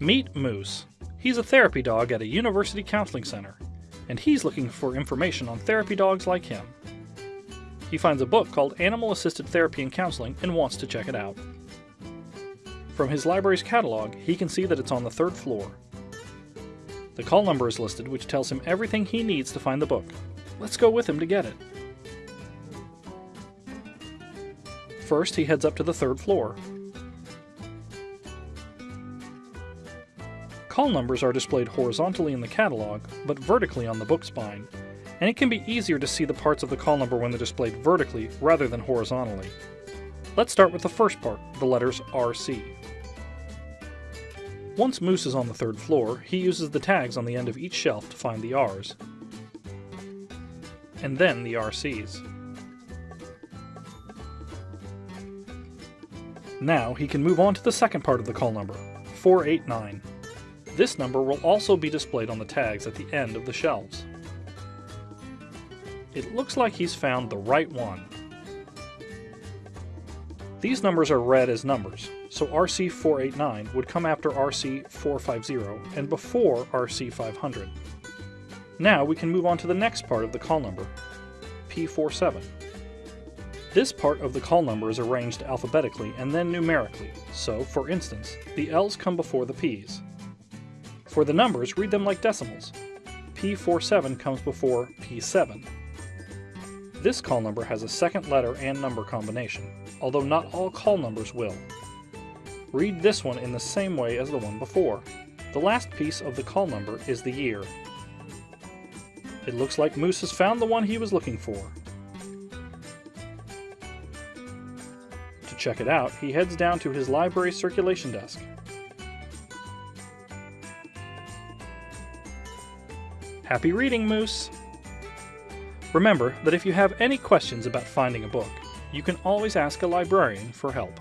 Meet Moose. He's a therapy dog at a university counseling center, and he's looking for information on therapy dogs like him. He finds a book called Animal Assisted Therapy and Counseling and wants to check it out. From his library's catalog, he can see that it's on the third floor. The call number is listed, which tells him everything he needs to find the book. Let's go with him to get it. First, he heads up to the third floor. Call numbers are displayed horizontally in the catalog, but vertically on the book spine, and it can be easier to see the parts of the call number when they're displayed vertically rather than horizontally. Let's start with the first part, the letters RC. Once Moose is on the third floor, he uses the tags on the end of each shelf to find the R's, and then the RCs. Now he can move on to the second part of the call number, 489. This number will also be displayed on the tags at the end of the shelves. It looks like he's found the right one. These numbers are read as numbers, so RC489 would come after RC450 and before RC500. Now we can move on to the next part of the call number, P47. This part of the call number is arranged alphabetically and then numerically, so for instance, the L's come before the P's. For the numbers, read them like decimals. P47 comes before P7. This call number has a second letter and number combination, although not all call numbers will. Read this one in the same way as the one before. The last piece of the call number is the year. It looks like Moose has found the one he was looking for. To check it out, he heads down to his library circulation desk. Happy reading, Moose! Remember that if you have any questions about finding a book, you can always ask a librarian for help.